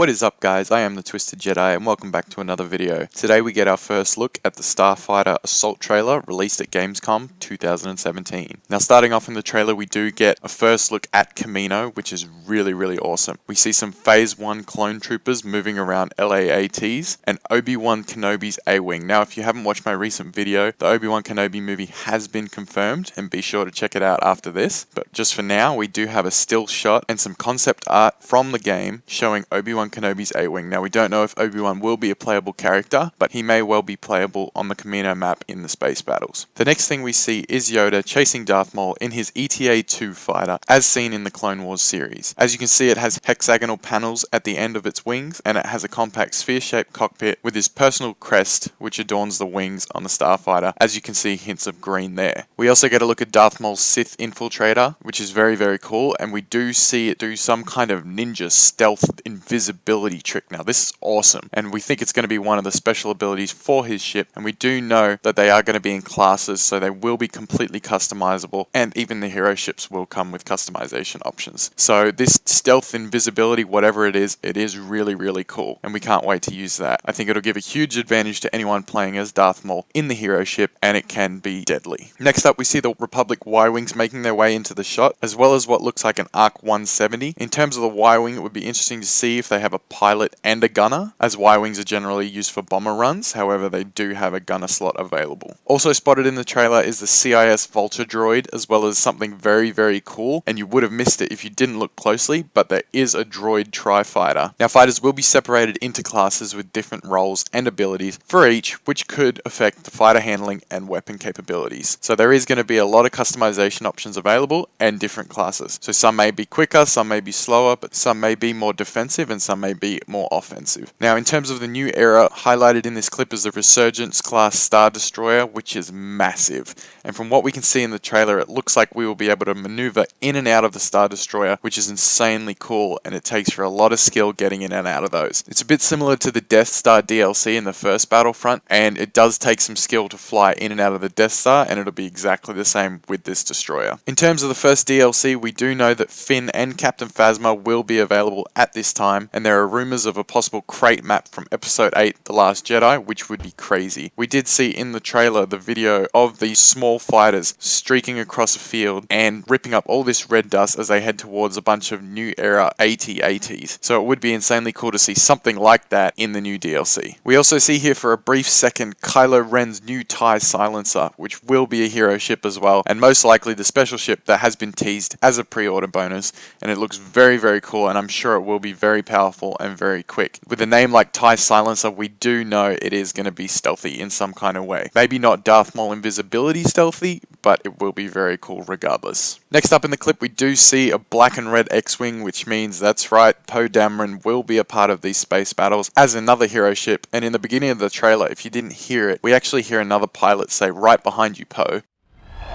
What is up guys, I am the Twisted Jedi and welcome back to another video. Today we get our first look at the Starfighter Assault trailer released at Gamescom 2017. Now starting off in the trailer we do get a first look at Kamino which is really really awesome. We see some Phase 1 clone troopers moving around LAATs and Obi-Wan Kenobi's A-Wing. Now if you haven't watched my recent video, the Obi-Wan Kenobi movie has been confirmed and be sure to check it out after this. But just for now we do have a still shot and some concept art from the game showing Obi-Wan Kenobi's A-Wing. Now we don't know if Obi-Wan will be a playable character, but he may well be playable on the Kamino map in the space battles. The next thing we see is Yoda chasing Darth Maul in his ETA-2 fighter, as seen in the Clone Wars series. As you can see it has hexagonal panels at the end of its wings, and it has a compact sphere-shaped cockpit with his personal crest, which adorns the wings on the starfighter, as you can see hints of green there. We also get a look at Darth Maul's Sith infiltrator, which is very very cool, and we do see it do some kind of ninja stealth invisibility ability trick now. This is awesome, and we think it's going to be one of the special abilities for his ship, and we do know that they are going to be in classes, so they will be completely customizable, and even the hero ships will come with customization options. So this stealth invisibility, whatever it is, it is really, really cool, and we can't wait to use that. I think it'll give a huge advantage to anyone playing as Darth Maul in the hero ship, and it can be deadly. Next up, we see the Republic Y-Wings making their way into the shot, as well as what looks like an ARC 170. In terms of the Y-Wing, it would be interesting to see if they have have a pilot and a gunner, as Y-Wings are generally used for bomber runs, however they do have a gunner slot available. Also spotted in the trailer is the CIS Vulture droid, as well as something very, very cool, and you would have missed it if you didn't look closely, but there is a droid tri-fighter. Now fighters will be separated into classes with different roles and abilities for each, which could affect the fighter handling and weapon capabilities. So there is going to be a lot of customization options available and different classes. So some may be quicker, some may be slower, but some may be more defensive and some may be more offensive. Now in terms of the new era, highlighted in this clip is the Resurgence class Star Destroyer, which is massive. And from what we can see in the trailer, it looks like we will be able to maneuver in and out of the Star Destroyer, which is insanely cool, and it takes for a lot of skill getting in and out of those. It's a bit similar to the Death Star DLC in the first Battlefront, and it does take some skill to fly in and out of the Death Star, and it'll be exactly the same with this destroyer. In terms of the first DLC, we do know that Finn and Captain Phasma will be available at this time, and there are rumours of a possible Crait map from Episode 8, The Last Jedi, which would be crazy. We did see in the trailer the video of these small fighters streaking across a field and ripping up all this red dust as they head towards a bunch of new era AT-ATs. So it would be insanely cool to see something like that in the new DLC. We also see here for a brief second Kylo Ren's new TIE silencer, which will be a hero ship as well, and most likely the special ship that has been teased as a pre-order bonus, and it looks very, very cool, and I'm sure it will be very powerful powerful and very quick. With a name like TIE Silencer, we do know it is going to be stealthy in some kind of way. Maybe not Darth Maul invisibility stealthy, but it will be very cool regardless. Next up in the clip, we do see a black and red X-Wing, which means that's right, Poe Dameron will be a part of these space battles as another hero ship. And in the beginning of the trailer, if you didn't hear it, we actually hear another pilot say, right behind you, Poe.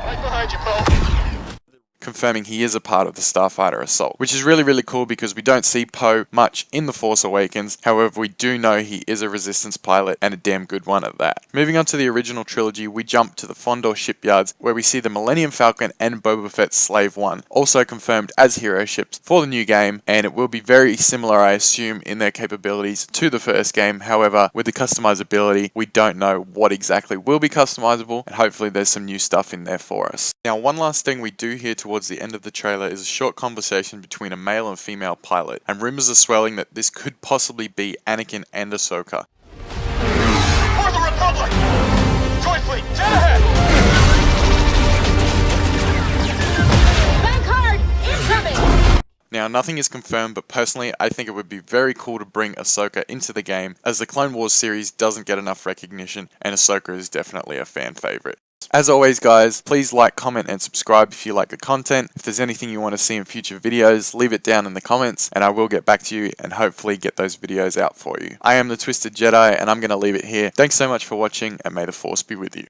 Right behind you, Poe confirming he is a part of the Starfighter Assault, which is really, really cool because we don't see Poe much in The Force Awakens. However, we do know he is a Resistance pilot and a damn good one at that. Moving on to the original trilogy, we jump to the Fondor shipyards where we see the Millennium Falcon and Boba Fett's Slave One, also confirmed as hero ships for the new game, and it will be very similar, I assume, in their capabilities to the first game. However, with the customizability, we don't know what exactly will be customizable, and hopefully there's some new stuff in there for us. Now, one last thing we do hear towards towards the end of the trailer is a short conversation between a male and female pilot, and rumors are swelling that this could possibly be Anakin and Ahsoka. For the Republic! Droid fleet, dead ahead! Now, nothing is confirmed, but personally, I think it would be very cool to bring Ahsoka into the game, as the Clone Wars series doesn't get enough recognition, and Ahsoka is definitely a fan favorite. As always guys, please like, comment and subscribe if you like the content. If there's anything you want to see in future videos, leave it down in the comments and I will get back to you and hopefully get those videos out for you. I am the Twisted Jedi and I'm going to leave it here. Thanks so much for watching and may the Force be with you.